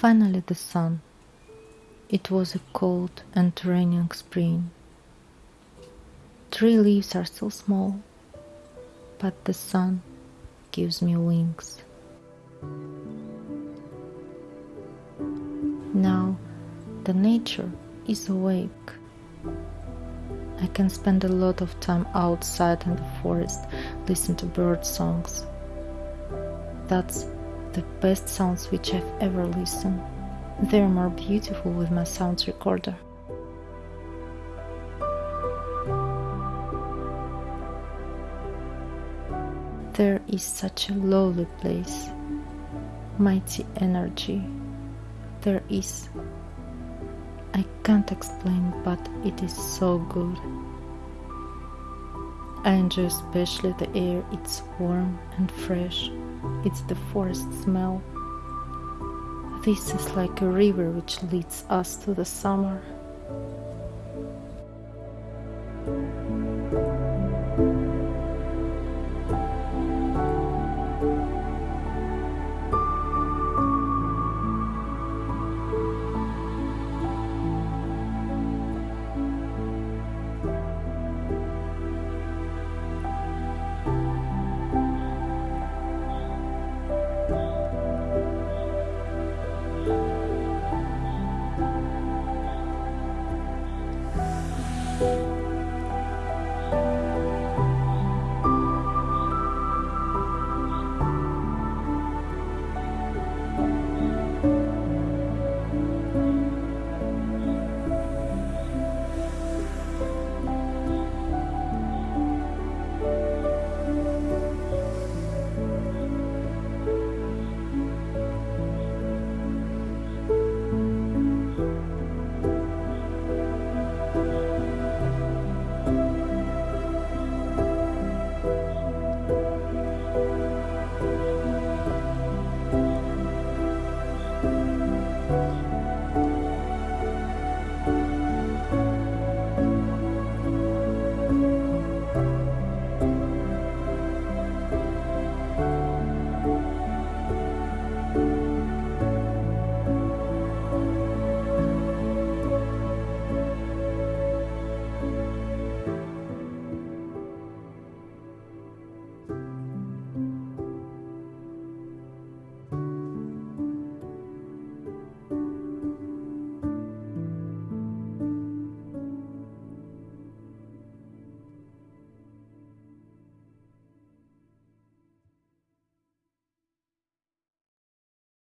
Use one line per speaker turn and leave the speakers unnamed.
Finally, the sun. It was a cold and raining spring. Tree leaves are still small, but the sun gives me wings. Now the nature is awake. I can spend a lot of time outside in the forest, listen to bird songs. That's the best sounds which I've ever listened. They're more beautiful with my sound recorder. There is such a lovely place, mighty energy. There is I can't explain, but it is so good. I enjoy especially the air, it's warm and fresh. It's the forest smell. This is like a river which leads us to the summer.